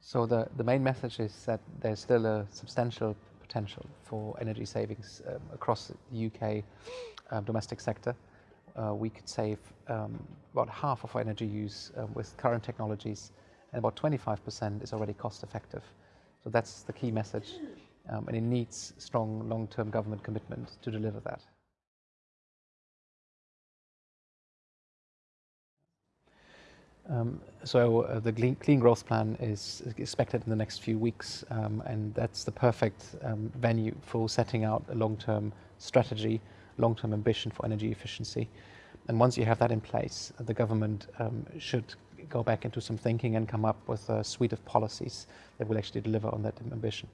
So the, the main message is that there's still a substantial potential for energy savings um, across the UK um, domestic sector. Uh, we could save um, about half of our energy use um, with current technologies and about 25% is already cost effective. So that's the key message um, and it needs strong long-term government commitment to deliver that. So uh, the clean, growth plan is expected in the next few weeks um, and that's the perfect um, venue for setting out a long-term strategy, long-term ambition for energy efficiency. And once you have that in place, the government um, should go back into some thinking and come up with a suite of policies that will actually deliver on that ambition.